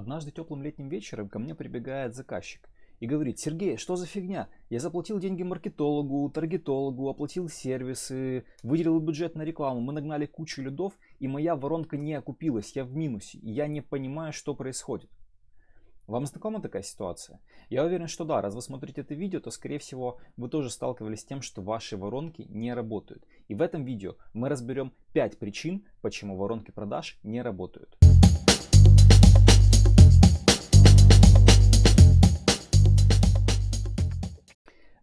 Однажды теплым летним вечером ко мне прибегает заказчик и говорит, Сергей, что за фигня? Я заплатил деньги маркетологу, таргетологу, оплатил сервисы, выделил бюджет на рекламу, мы нагнали кучу лидов, и моя воронка не окупилась, я в минусе, и я не понимаю, что происходит. Вам знакома такая ситуация? Я уверен, что да, раз вы смотрите это видео, то скорее всего вы тоже сталкивались с тем, что ваши воронки не работают. И в этом видео мы разберем 5 причин, почему воронки продаж не работают.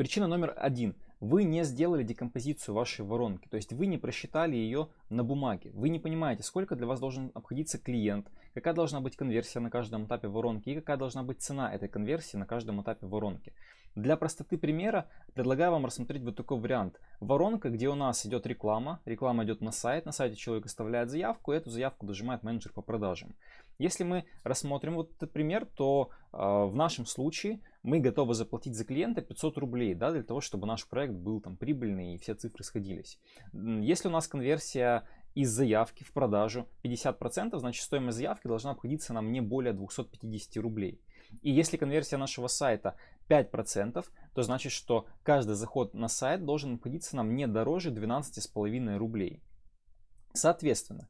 Причина номер один. Вы не сделали декомпозицию вашей воронки, то есть вы не просчитали ее на бумаге. Вы не понимаете, сколько для вас должен обходиться клиент, какая должна быть конверсия на каждом этапе воронки и какая должна быть цена этой конверсии на каждом этапе воронки. Для простоты примера предлагаю вам рассмотреть вот такой вариант. Воронка, где у нас идет реклама, реклама идет на сайт, на сайте человек оставляет заявку, и эту заявку дожимает менеджер по продажам. Если мы рассмотрим вот этот пример, то э, в нашем случае мы готовы заплатить за клиента 500 рублей, да, для того, чтобы наш проект был там прибыльный и все цифры сходились. Если у нас конверсия из заявки в продажу 50%, значит стоимость заявки должна обходиться нам не более 250 рублей. И если конверсия нашего сайта 5%, то значит, что каждый заход на сайт должен обходиться нам не дороже 12,5 рублей. Соответственно,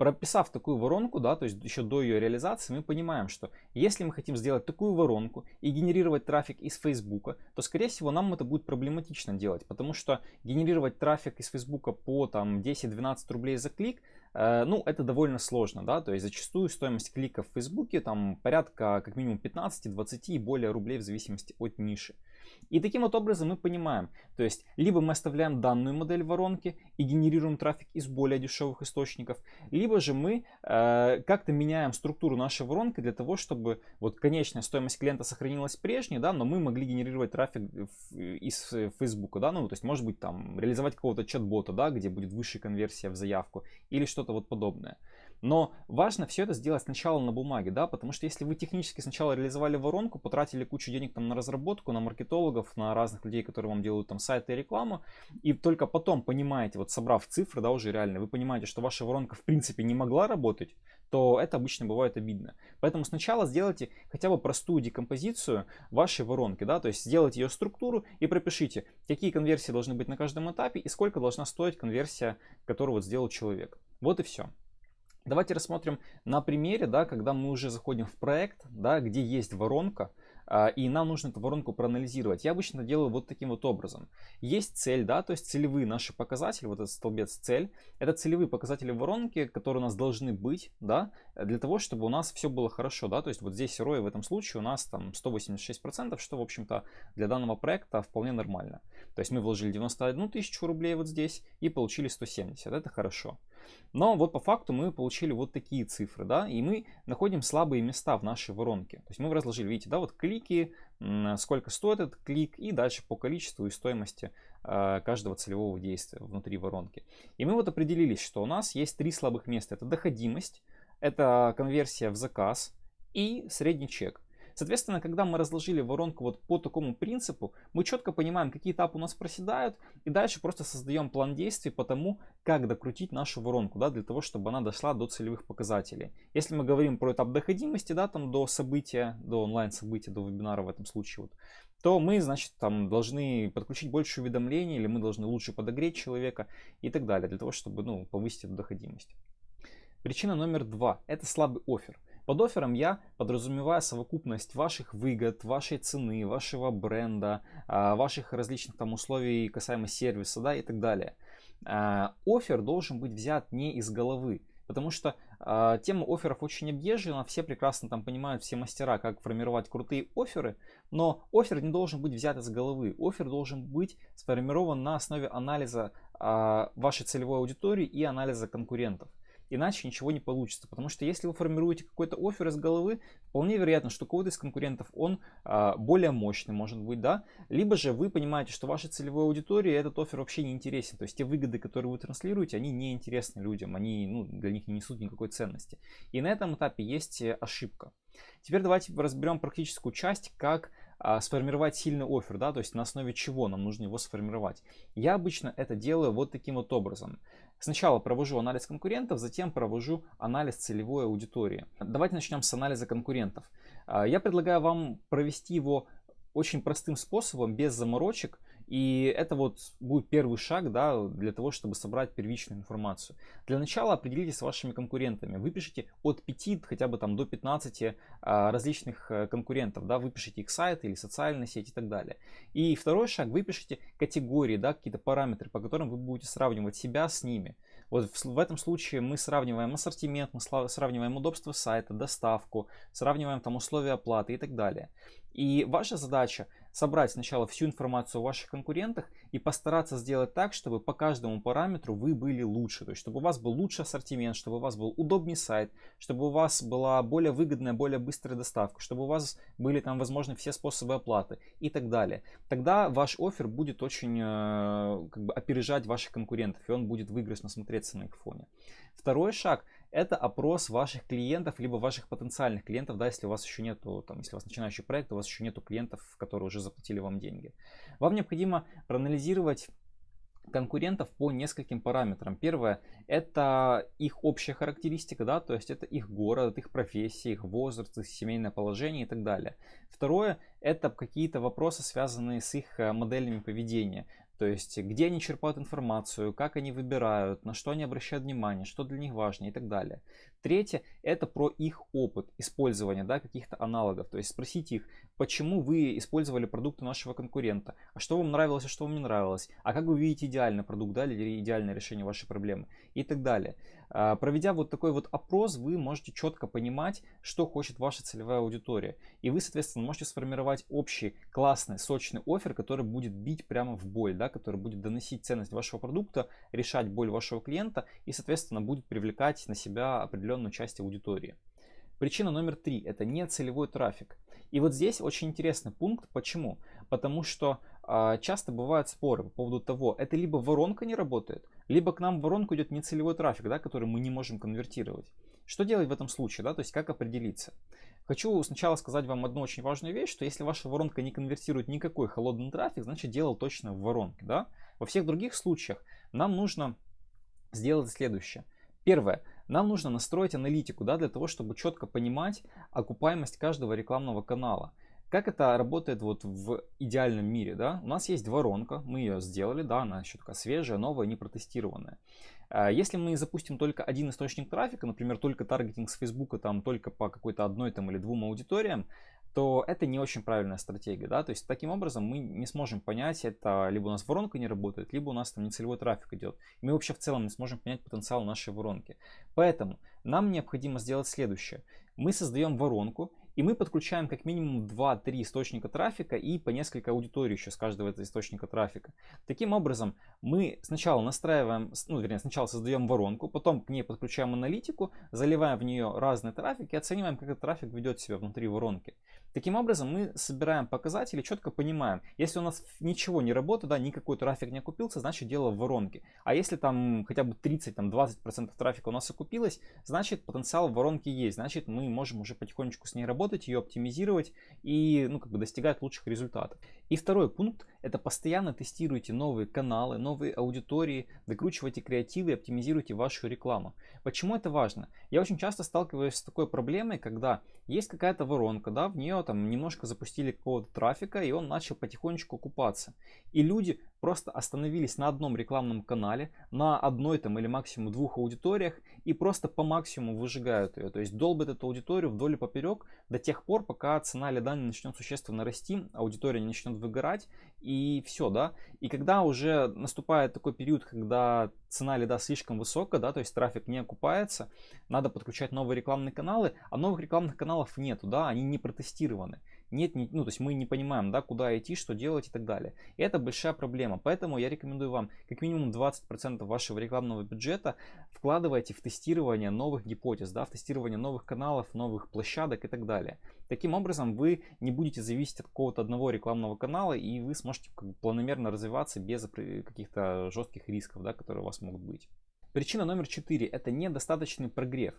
прописав такую воронку, да, то есть еще до ее реализации, мы понимаем, что если мы хотим сделать такую воронку и генерировать трафик из Facebook, то, скорее всего, нам это будет проблематично делать, потому что генерировать трафик из Facebook по там 10-12 рублей за клик, э, ну, это довольно сложно, да, то есть зачастую стоимость клика в Facebook там порядка как минимум 15-20 и более рублей в зависимости от ниши. И таким вот образом мы понимаем, то есть либо мы оставляем данную модель воронки и генерируем трафик из более дешевых источников, либо же мы э, как-то меняем структуру нашей воронки для того, чтобы вот конечная стоимость клиента сохранилась прежней, да, но мы могли генерировать трафик из Facebook, да, ну то есть может быть там реализовать какого-то чат-бота, да, где будет высшая конверсия в заявку или что-то вот подобное. Но важно все это сделать сначала на бумаге, да, потому что если вы технически сначала реализовали воронку, потратили кучу денег там на разработку, на маркетологов, на разных людей, которые вам делают там сайты и рекламу, и только потом понимаете, вот собрав цифры, да, уже реально, вы понимаете, что ваша воронка в принципе не могла работать, то это обычно бывает обидно. Поэтому сначала сделайте хотя бы простую декомпозицию вашей воронки, да, то есть сделайте ее структуру и пропишите, какие конверсии должны быть на каждом этапе и сколько должна стоить конверсия, которую вот сделал человек. Вот и все. Давайте рассмотрим на примере, да, когда мы уже заходим в проект, да, где есть воронка, а, и нам нужно эту воронку проанализировать. Я обычно делаю вот таким вот образом. Есть цель, да, то есть целевые наши показатели, вот этот столбец цель, это целевые показатели воронки, которые у нас должны быть, да, для того, чтобы у нас все было хорошо, да, то есть вот здесь ROI в этом случае у нас там 186%, что, в общем-то, для данного проекта вполне нормально. То есть мы вложили 91 тысячу рублей вот здесь и получили 170, это хорошо. Но вот по факту мы получили вот такие цифры, да, и мы находим слабые места в нашей воронке. То есть мы разложили, видите, да, вот клики, сколько стоит этот клик, и дальше по количеству и стоимости э, каждого целевого действия внутри воронки. И мы вот определились, что у нас есть три слабых места. Это доходимость, это конверсия в заказ и средний чек. Соответственно, когда мы разложили воронку вот по такому принципу, мы четко понимаем, какие этапы у нас проседают, и дальше просто создаем план действий по тому, как докрутить нашу воронку, да, для того, чтобы она дошла до целевых показателей. Если мы говорим про этап доходимости, да, там до события, до онлайн события, до вебинара в этом случае, вот, то мы, значит, там должны подключить больше уведомлений, или мы должны лучше подогреть человека и так далее, для того, чтобы, ну, повысить эту доходимость. Причина номер два – это слабый офер. Под оффером я подразумеваю совокупность ваших выгод, вашей цены, вашего бренда, а, ваших различных там условий касаемо сервиса да, и так далее. А, офер должен быть взят не из головы, потому что э, тема офферов очень объезжена, все прекрасно там понимают, все мастера, как формировать крутые оферы, но офер не должен быть взят из головы, офер должен быть сформирован на основе анализа вашей целевой аудитории и анализа конкурентов. Иначе ничего не получится. Потому что если вы формируете какой-то офер из головы, вполне вероятно, что кого-то из конкурентов он а, более мощный может быть, да. Либо же вы понимаете, что вашей целевой аудитории этот офер вообще не интересен. То есть те выгоды, которые вы транслируете, они не интересны людям, они ну, для них не несут никакой ценности. И на этом этапе есть э, ошибка. Теперь давайте разберем практическую часть, как сформировать сильный офер, да, то есть на основе чего нам нужно его сформировать. Я обычно это делаю вот таким вот образом. Сначала провожу анализ конкурентов, затем провожу анализ целевой аудитории. Давайте начнем с анализа конкурентов. А, я предлагаю вам провести его очень простым способом, без заморочек, и это вот будет первый шаг да, для того, чтобы собрать первичную информацию. Для начала определитесь с вашими конкурентами. Выпишите от 5 хотя бы там до 15 а, различных э, конкурентов. Да, выпишите их сайт или социальные сети и так далее. И второй шаг, выпишите категории, да, какие-то параметры, по которым вы будете сравнивать себя с ними. Вот в, в этом случае мы сравниваем ассортимент, мы сравниваем удобство сайта, доставку, сравниваем там условия оплаты и так далее. И ваша задача собрать сначала всю информацию о ваших конкурентах и постараться сделать так, чтобы по каждому параметру вы были лучше. То есть, чтобы у вас был лучший ассортимент, чтобы у вас был удобный сайт, чтобы у вас была более выгодная, более быстрая доставка, чтобы у вас были там возможны все способы оплаты и так далее. Тогда ваш офер будет очень э, как бы опережать ваших конкурентов, и он будет выигрышно смотреться на их фоне. Второй шаг – это опрос ваших клиентов, либо ваших потенциальных клиентов, да, если у вас еще нету, там, если у вас начинающий проект, у вас еще нету клиентов, которые уже заплатили вам деньги. Вам необходимо проанализировать конкурентов по нескольким параметрам. Первое – это их общая характеристика, да, то есть это их город, их профессия, их возраст, их семейное положение и так далее. Второе – это какие-то вопросы, связанные с их э, моделями поведения. То есть, где они черпают информацию, как они выбирают, на что они обращают внимание, что для них важно и так далее. Третье – это про их опыт использования да, каких-то аналогов. То есть, спросите их, почему вы использовали продукты нашего конкурента, а что вам нравилось, а что вам не нравилось, а как вы видите идеальный продукт да, или идеальное решение вашей проблемы и так далее. А, проведя вот такой вот опрос, вы можете четко понимать, что хочет ваша целевая аудитория. И вы, соответственно, можете сформировать общий классный, сочный офер, который будет бить прямо в боль, да, который будет доносить ценность вашего продукта, решать боль вашего клиента и, соответственно, будет привлекать на себя определенную часть аудитории. Причина номер три – это не целевой трафик. И вот здесь очень интересный пункт. Почему? Потому что э, часто бывают споры по поводу того, это либо воронка не работает, либо к нам в воронку идет нецелевой трафик, да, который мы не можем конвертировать. Что делать в этом случае, да, то есть как определиться? Хочу сначала сказать вам одну очень важную вещь, что если ваша воронка не конвертирует никакой холодный трафик, значит дело точно в воронке, да. Во всех других случаях нам нужно сделать следующее. Первое. Нам нужно настроить аналитику да, для того, чтобы четко понимать окупаемость каждого рекламного канала. Как это работает вот в идеальном мире, да? У нас есть воронка, мы ее сделали, да, она еще такая свежая, новая, не протестированная. А если мы запустим только один источник трафика, например, только таргетинг с Фейсбука, там только по какой-то одной там или двум аудиториям, то это не очень правильная стратегия, да, то есть таким образом мы не сможем понять, это либо у нас воронка не работает, либо у нас там нецелевой трафик идет. Мы вообще в целом не сможем понять потенциал нашей воронки. Поэтому нам необходимо сделать следующее. Мы создаем воронку, и мы подключаем как минимум 2-3 источника трафика и по несколько аудиторий еще с каждого этого источника трафика. Таким образом, мы сначала настраиваем, ну, вернее, сначала создаем воронку, потом к ней подключаем аналитику, заливаем в нее разный трафик и оцениваем, как этот трафик ведет себя внутри воронки. Таким образом, мы собираем показатели, четко понимаем, если у нас ничего не работает, да, никакой трафик не окупился, значит дело в воронке. А если там хотя бы 30-20% трафика у нас окупилось, значит потенциал в воронке есть, значит мы можем уже потихонечку с ней работать, ее оптимизировать и ну, как бы достигать лучших результатов. И второй пункт – это постоянно тестируйте новые каналы, новые аудитории, докручивайте креативы и оптимизируйте вашу рекламу. Почему это важно? Я очень часто сталкиваюсь с такой проблемой, когда есть какая-то воронка, да, в нее там немножко запустили какого-то трафика, и он начал потихонечку окупаться. И люди просто остановились на одном рекламном канале, на одной там или максимум двух аудиториях и просто по максимуму выжигают ее. То есть долбят эту аудиторию вдоль и поперек до тех пор, пока цена лида не начнет существенно расти, аудитория не начнет выгорать и все, да. И когда уже наступает такой период, когда цена лида слишком высокая, да, то есть трафик не окупается, надо подключать новые рекламные каналы, а новых рекламных каналов нету, да, они не протестированы нет, не, ну, то есть мы не понимаем, да, куда идти, что делать и так далее. Это большая проблема. Поэтому я рекомендую вам как минимум 20% вашего рекламного бюджета вкладывайте в тестирование новых гипотез, да, в тестирование новых каналов, новых площадок и так далее. Таким образом, вы не будете зависеть от какого-то одного рекламного канала, и вы сможете как бы, планомерно развиваться без каких-то жестких рисков, да, которые у вас могут быть. Причина номер 4 – это недостаточный прогрев.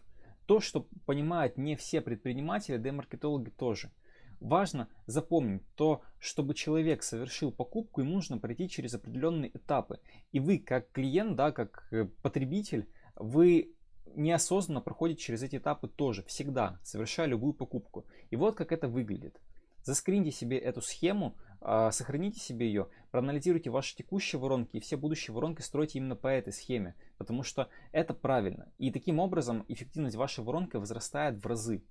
То, что понимают не все предприниматели, да и маркетологи тоже – Важно запомнить то, чтобы человек совершил покупку, ему нужно пройти через определенные этапы. И вы, как клиент, да, как э, потребитель, вы неосознанно проходите через эти этапы тоже, всегда, совершая любую покупку. И вот как это выглядит. Заскриньте себе эту схему, а, сохраните себе ее, проанализируйте ваши текущие воронки и все будущие воронки стройте именно по этой схеме, потому что это правильно. И таким образом эффективность вашей воронки возрастает в разы.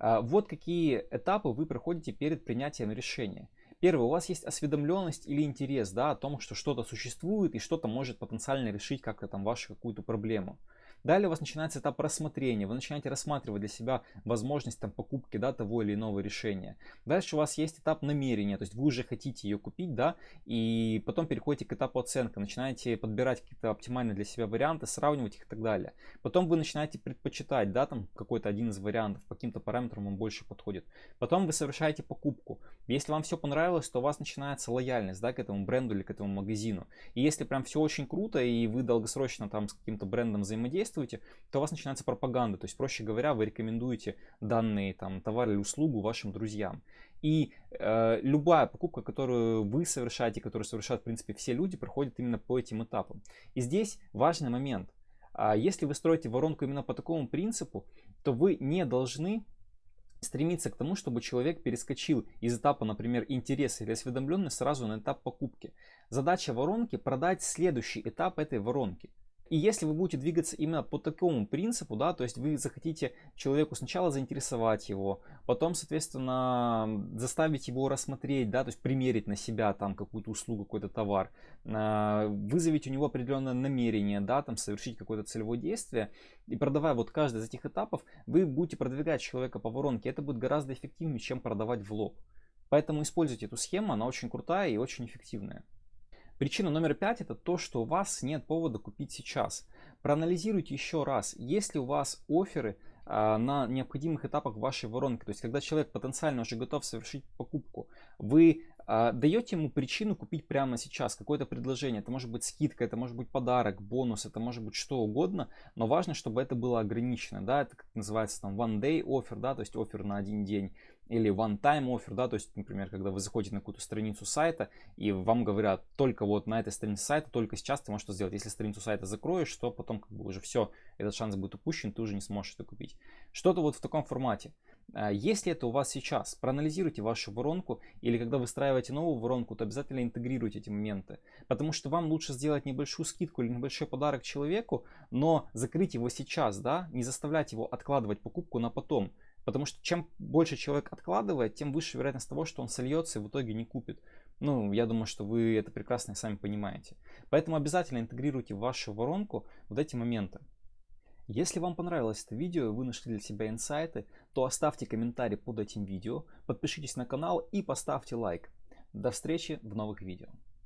А, вот какие этапы вы проходите перед принятием решения. Первое, у вас есть осведомленность или интерес да, о том, что что-то существует и что-то может потенциально решить как-то там вашу какую-то проблему. Далее у вас начинается этап рассмотрения. Вы начинаете рассматривать для себя возможность там, покупки да, того или иного решения. Дальше у вас есть этап намерения, то есть вы уже хотите ее купить, да, и потом переходите к этапу оценки, начинаете подбирать какие-то оптимальные для себя варианты, сравнивать их и так далее. Потом вы начинаете предпочитать, да, там какой-то один из вариантов, по каким-то параметрам вам больше подходит. Потом вы совершаете покупку. Если вам все понравилось, то у вас начинается лояльность, да, к этому бренду или к этому магазину. И если прям все очень круто, и вы долгосрочно там с каким-то брендом взаимодействуете, действуете, то у вас начинается пропаганда. То есть, проще говоря, вы рекомендуете данный там, товар или услугу вашим друзьям. И э, любая покупка, которую вы совершаете, которую совершают, в принципе, все люди, проходит именно по этим этапам. И здесь важный момент. А если вы строите воронку именно по такому принципу, то вы не должны стремиться к тому, чтобы человек перескочил из этапа, например, интереса или осведомленности сразу на этап покупки. Задача воронки продать следующий этап этой воронки. И если вы будете двигаться именно по такому принципу, да, то есть вы захотите человеку сначала заинтересовать его, потом, соответственно, заставить его рассмотреть, да, то есть примерить на себя там какую-то услугу, какой-то товар, а, вызовить у него определенное намерение, да, там совершить какое-то целевое действие, и продавая вот каждый из этих этапов, вы будете продвигать человека по воронке, это будет гораздо эффективнее, чем продавать в лоб. Поэтому используйте эту схему, она очень крутая и очень эффективная. Причина номер пять это то, что у вас нет повода купить сейчас. Проанализируйте еще раз, есть ли у вас оферы а, на необходимых этапах вашей воронки. То есть, когда человек потенциально уже готов совершить покупку, вы а, даете ему причину купить прямо сейчас какое-то предложение. Это может быть скидка, это может быть подарок, бонус, это может быть что угодно, но важно, чтобы это было ограничено. Да? Это как называется там one day offer, да? то есть офер на один день или one-time offer, да, то есть, например, когда вы заходите на какую-то страницу сайта, и вам говорят, только вот на этой странице сайта, только сейчас ты можешь что сделать. Если страницу сайта закроешь, то потом как бы уже все, этот шанс будет упущен, ты уже не сможешь это купить. Что-то вот в таком формате. А, если это у вас сейчас, проанализируйте вашу воронку, или когда выстраиваете новую воронку, то обязательно интегрируйте эти моменты. Потому что вам лучше сделать небольшую скидку или небольшой подарок человеку, но закрыть его сейчас, да, не заставлять его откладывать покупку на потом. Потому что чем больше человек откладывает, тем выше вероятность того, что он сольется и в итоге не купит. Ну, я думаю, что вы это прекрасно сами понимаете. Поэтому обязательно интегрируйте в вашу воронку вот эти моменты. Если вам понравилось это видео и вы нашли для себя инсайты, то оставьте комментарий под этим видео, подпишитесь на канал и поставьте лайк. До встречи в новых видео.